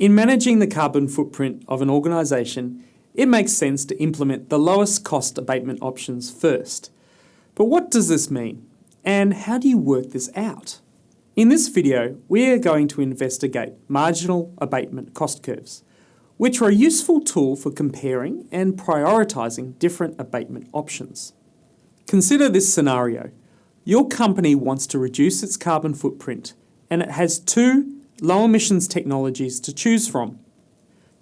In managing the carbon footprint of an organisation, it makes sense to implement the lowest cost abatement options first. But what does this mean? And how do you work this out? In this video, we are going to investigate marginal abatement cost curves, which are a useful tool for comparing and prioritising different abatement options. Consider this scenario. Your company wants to reduce its carbon footprint and it has two low emissions technologies to choose from.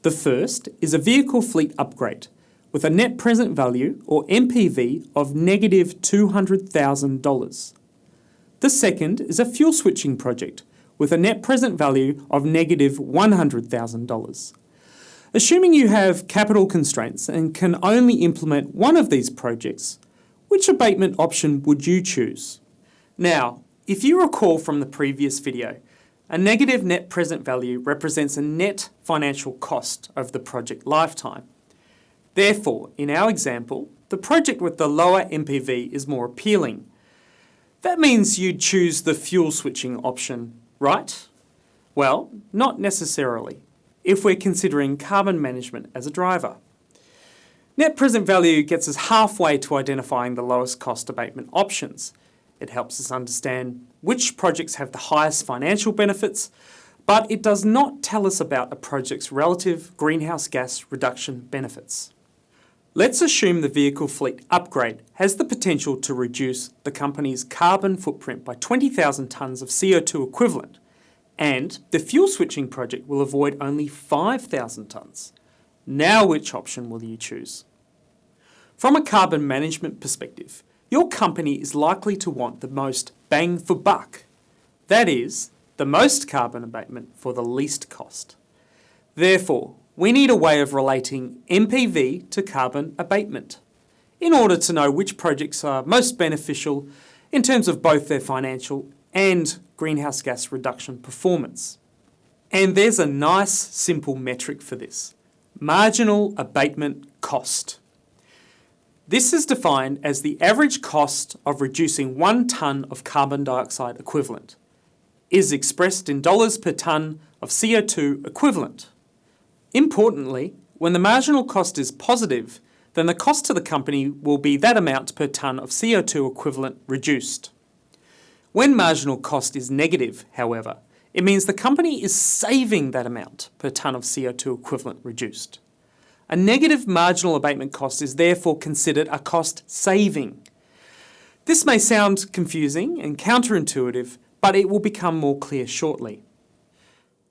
The first is a vehicle fleet upgrade with a net present value or NPV of negative $200,000. The second is a fuel switching project with a net present value of negative $100,000. Assuming you have capital constraints and can only implement one of these projects, which abatement option would you choose? Now, if you recall from the previous video, a negative net present value represents a net financial cost of the project lifetime. Therefore, in our example, the project with the lower NPV is more appealing. That means you'd choose the fuel switching option, right? Well, not necessarily, if we're considering carbon management as a driver. Net present value gets us halfway to identifying the lowest cost abatement options. It helps us understand which projects have the highest financial benefits, but it does not tell us about a project's relative greenhouse gas reduction benefits. Let's assume the vehicle fleet upgrade has the potential to reduce the company's carbon footprint by 20,000 tonnes of CO2 equivalent, and the fuel switching project will avoid only 5,000 tonnes. Now which option will you choose? From a carbon management perspective, your company is likely to want the most bang for buck. That is, the most carbon abatement for the least cost. Therefore, we need a way of relating NPV to carbon abatement in order to know which projects are most beneficial in terms of both their financial and greenhouse gas reduction performance. And there's a nice simple metric for this. Marginal abatement cost. This is defined as the average cost of reducing one tonne of carbon dioxide equivalent. is expressed in dollars per tonne of CO2 equivalent. Importantly, when the marginal cost is positive, then the cost to the company will be that amount per tonne of CO2 equivalent reduced. When marginal cost is negative, however, it means the company is saving that amount per tonne of CO2 equivalent reduced. A negative marginal abatement cost is therefore considered a cost saving. This may sound confusing and counterintuitive, but it will become more clear shortly.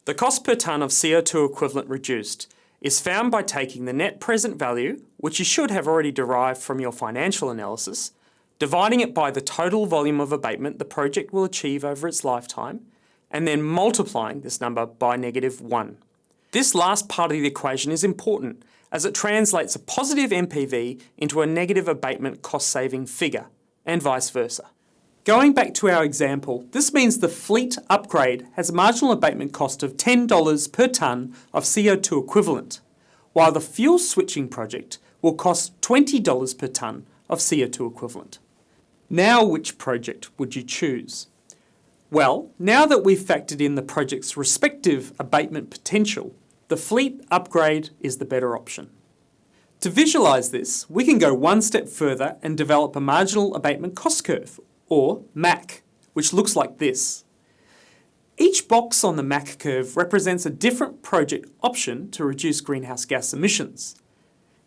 The cost per tonne of CO2 equivalent reduced is found by taking the net present value, which you should have already derived from your financial analysis, dividing it by the total volume of abatement the project will achieve over its lifetime, and then multiplying this number by negative 1. This last part of the equation is important as it translates a positive NPV into a negative abatement cost saving figure, and vice versa. Going back to our example, this means the fleet upgrade has a marginal abatement cost of $10 per tonne of CO2 equivalent, while the fuel switching project will cost $20 per tonne of CO2 equivalent. Now which project would you choose? Well, now that we've factored in the project's respective abatement potential, the fleet upgrade is the better option. To visualise this, we can go one step further and develop a marginal abatement cost curve, or MAC, which looks like this. Each box on the MAC curve represents a different project option to reduce greenhouse gas emissions.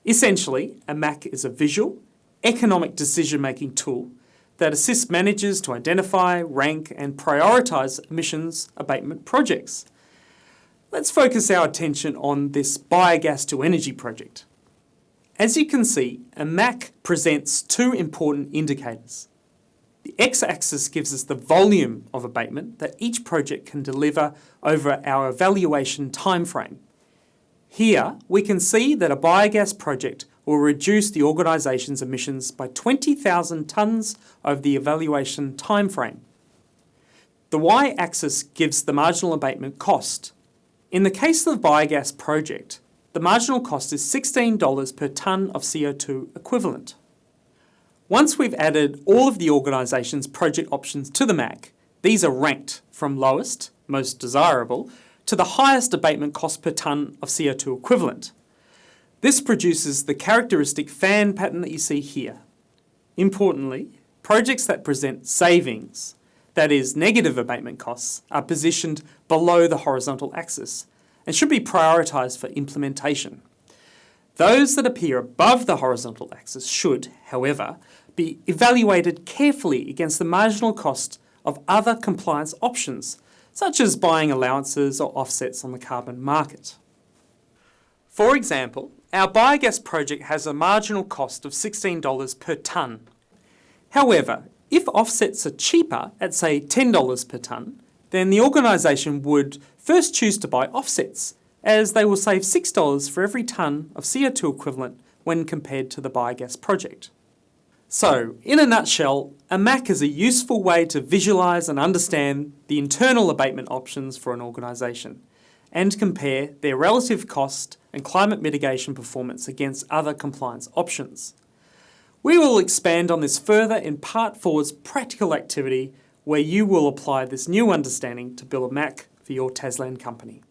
Essentially, a MAC is a visual, economic decision-making tool that assists managers to identify, rank and prioritise emissions abatement projects. Let's focus our attention on this biogas to energy project. As you can see, a MAC presents two important indicators. The x-axis gives us the volume of abatement that each project can deliver over our evaluation timeframe. Here, we can see that a biogas project will reduce the organisation's emissions by 20,000 tonnes over the evaluation timeframe. The y-axis gives the marginal abatement cost, in the case of the biogas project, the marginal cost is $16 per tonne of CO2 equivalent. Once we've added all of the organisation's project options to the MAC, these are ranked from lowest, most desirable, to the highest abatement cost per tonne of CO2 equivalent. This produces the characteristic fan pattern that you see here. Importantly, projects that present savings, that is negative abatement costs, are positioned below the horizontal axis and should be prioritised for implementation. Those that appear above the horizontal axis should, however, be evaluated carefully against the marginal cost of other compliance options, such as buying allowances or offsets on the carbon market. For example, our biogas project has a marginal cost of $16 per tonne. However, if offsets are cheaper at say $10 per tonne, then the organisation would first choose to buy offsets, as they will save $6 for every tonne of CO2 equivalent when compared to the biogas project. So, in a nutshell, a MAC is a useful way to visualise and understand the internal abatement options for an organisation and compare their relative cost and climate mitigation performance against other compliance options. We will expand on this further in Part 4's practical activity where you will apply this new understanding to build a MAC for your Tasland company.